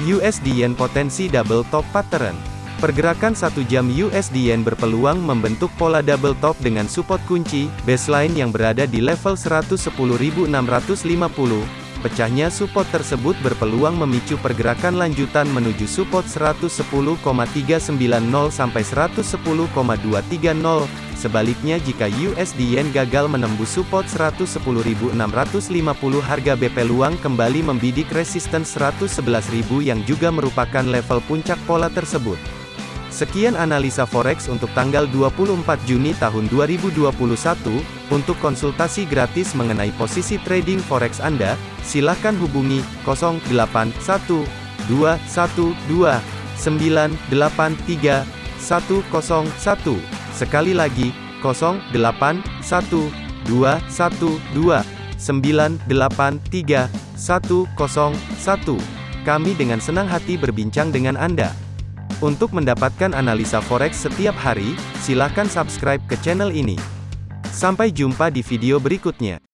USD Yen potensi double top pattern. Pergerakan satu jam USD Yen berpeluang membentuk pola double top dengan support kunci, baseline yang berada di level 110.650. Pecahnya support tersebut berpeluang memicu pergerakan lanjutan menuju support 110,390 sampai 110,230. Sebaliknya jika USD Yen gagal menembus support 110.650 harga BP luang kembali membidik resistance 111.000 yang juga merupakan level puncak pola tersebut. Sekian analisa forex untuk tanggal 24 Juni tahun 2021. Untuk konsultasi gratis mengenai posisi trading forex Anda, silakan hubungi 081212983101. Sekali lagi, 081212983101. Kami dengan senang hati berbincang dengan Anda. Untuk mendapatkan analisa forex setiap hari, silakan subscribe ke channel ini. Sampai jumpa di video berikutnya.